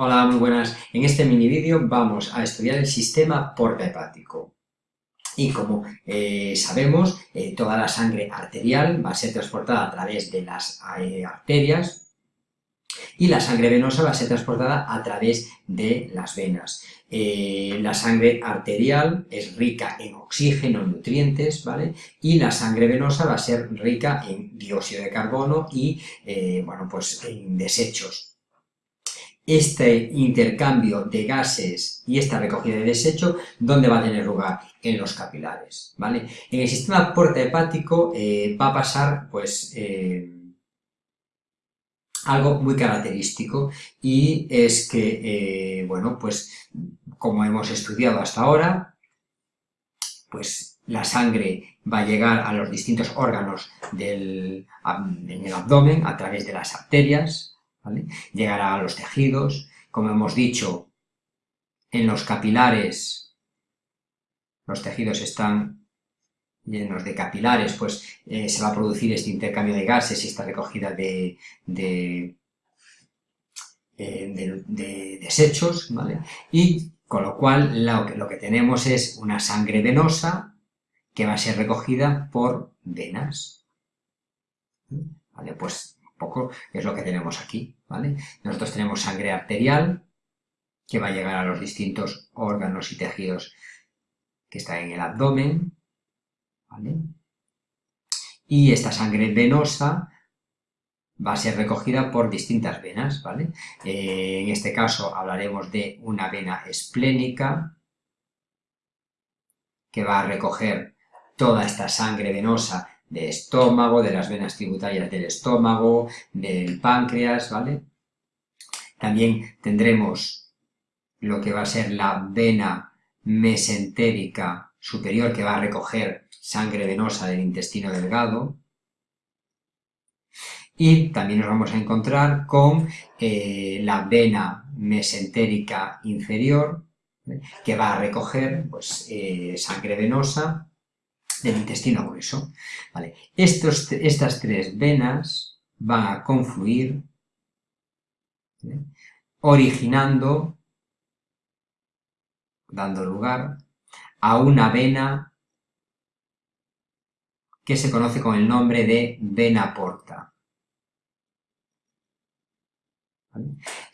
Hola, muy buenas. En este mini vídeo vamos a estudiar el sistema porta hepático. Y como eh, sabemos, eh, toda la sangre arterial va a ser transportada a través de las eh, arterias y la sangre venosa va a ser transportada a través de las venas. la sangre arterial es rica en oxígeno, en nutrientes, ¿vale? Y la sangre venosa va a ser rica en dióxido de carbono y, bueno, pues en desechos este intercambio de gases y esta recogida de desecho, ¿dónde va a tener lugar? En los capilares, ¿vale? En el sistema porta hepático eh, va a pasar, pues, eh, algo muy característico y es que, eh, bueno, pues, como hemos estudiado hasta ahora, pues la sangre va a llegar a los distintos órganos del, en el abdomen a través de las arterias, Llegará a los tejidos, como hemos dicho, en los capilares, los tejidos están llenos de capilares, pues eh, se va a producir este intercambio de gases y esta recogida de, de, eh, desechos, ¿vale? Y con lo cual lo que, lo que tenemos es una sangre venosa que va a ser recogida por venas. ¿Vale? Pues poco es lo que tenemos aquí, ¿vale? Nosotros tenemos sangre arterial, que va a llegar a los distintos órganos y tejidos que están en el abdomen, ¿vale? Y esta sangre venosa va a ser recogida por distintas venas, ¿vale? Eh, en este caso hablaremos de una vena esplénica, que va a recoger toda esta sangre venosa de estómago, de las venas tributarias del estómago, del páncreas, ¿vale? También tendremos lo que va a ser la vena mesentérica superior, que va a recoger sangre venosa del intestino delgado. Y también nos vamos a encontrar con eh, la vena mesentérica inferior, que va a recoger pues, eh, sangre venosa del intestino grueso. ¿vale? Estos, estas tres venas van a confluir originando, dando lugar a una vena que se conoce con el nombre de vena porta.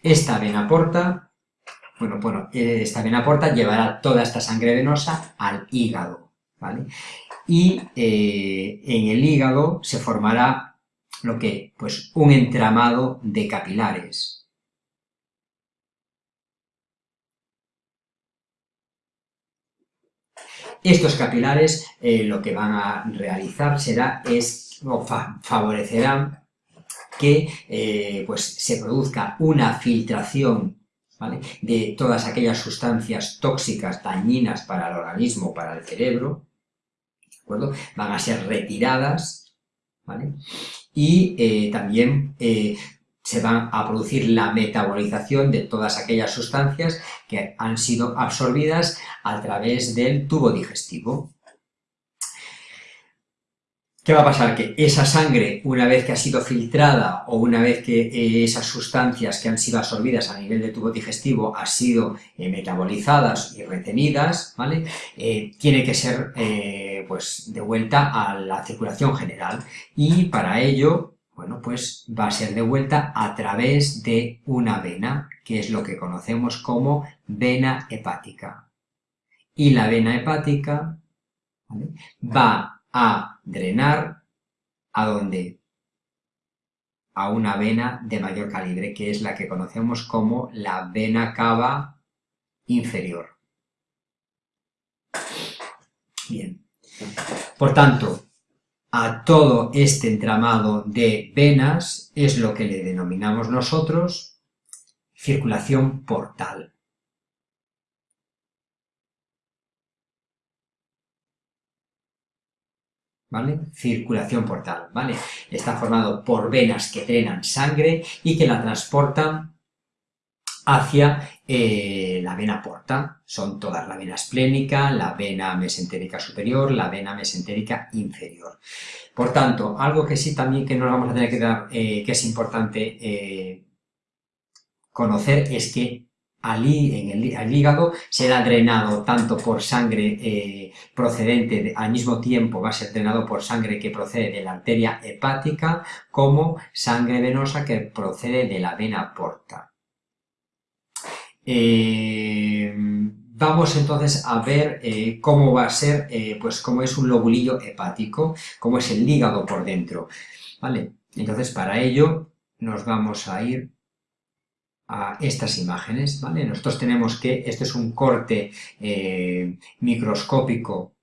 Esta vena porta, bueno, bueno, esta vena porta llevará toda esta sangre venosa al hígado, y eh, en el hígado se formará lo que, pues un entramado de capilares. Estos capilares eh, lo que van a realizar será, es, o favorecerán que eh, pues, se produzca una filtración de todas aquellas sustancias tóxicas, dañinas para el organismo, para el cerebro, Van a ser retiradas, ¿vale? Y eh, también eh, se va a producir la metabolización de todas aquellas sustancias que han sido absorbidas a través del tubo digestivo. ¿Qué va a pasar? Que esa sangre, una vez que ha sido filtrada o una vez que eh, esas sustancias que han sido absorbidas a nivel del tubo digestivo han sido eh, metabolizadas y retenidas, ¿vale? Eh, tiene que ser pues de vuelta a la circulación general y para ello, bueno, pues va a ser de vuelta a través de una vena, que es lo que conocemos como vena hepática. Y la vena hepática va a drenar a dónde? A una vena de mayor calibre, que es la que conocemos como la vena cava inferior. Bien. Por tanto, a todo este entramado de venas es lo que le denominamos nosotros circulación portal. ¿Vale? Circulación portal, ¿vale? Está formado por venas que drenan sangre y que la transportan hacia eh, la vena porta. Son todas la vena esplénica, la vena mesentérica superior, la vena mesentérica inferior. Por tanto, algo que sí también que nos vamos a tener que dar, eh, que es importante eh, conocer es que al, en el, hígado será drenado tanto por sangre eh, procedente, al mismo tiempo va a ser drenado por sangre que procede de la arteria hepática, como sangre venosa que procede de la vena porta. Eh, vamos entonces a ver eh, cómo va a ser, pues cómo es un lobulillo hepático, cómo es el hígado por dentro, ¿vale? Entonces para ello nos vamos a ir a estas imágenes, ¿vale? Nosotros tenemos que, esto es un corte eh, microscópico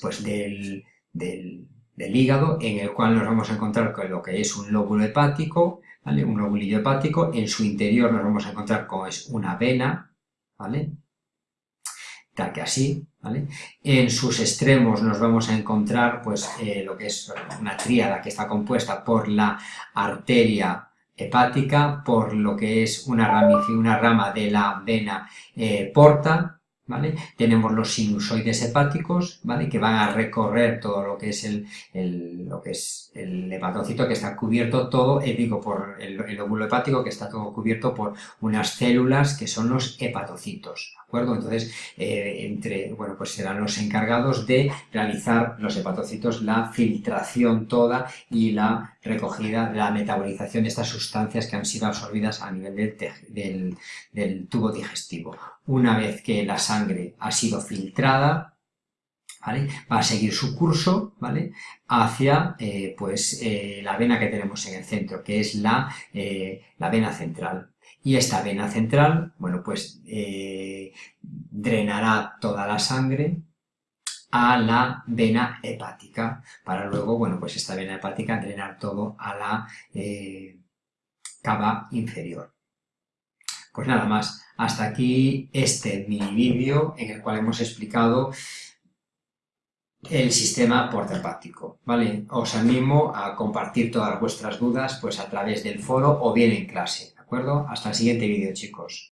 pues del, del, hígado, en el cual nos vamos a encontrar con lo que es un lóbulo hepático, ¿vale? Un lóbulillo hepático, en su interior nos vamos a encontrar con es una vena, ¿vale? Tal que así, ¿vale? En sus extremos nos vamos a encontrar, pues, eh, lo que es una tríada que está compuesta por la arteria hepática por lo que es una, una rama de la vena eh, porta, ¿vale? Tenemos los sinusoides hepáticos, ¿vale? Que van a recorrer todo lo que es el, lo que es el hepatocito, que está cubierto todo, eh, digo, por el, el, óvulo hepático, que está todo cubierto por unas células que son los hepatocitos, ¿de acuerdo? Entonces, eh, entre, bueno, pues serán los encargados de realizar los hepatocitos la filtración toda y la recogida, la metabolización de estas sustancias que han sido absorbidas a nivel del, del tubo digestivo. Una vez que la sangre ha sido filtrada, ¿vale? va a seguir su curso ¿vale? hacia eh, pues, eh, la vena que tenemos en el centro, que es la, eh, la vena central. Y esta vena central, bueno, pues drenará toda la sangre a la vena hepática, para luego, bueno, pues esta vena hepática drenar todo a la cava inferior. Pues nada más, hasta aquí este mini vídeo en el cual hemos explicado el sistema porta-hepático, ¿vale? Os animo a compartir todas vuestras dudas pues a través del foro o bien en clase, ¿de acuerdo? Hasta el siguiente vídeo, chicos.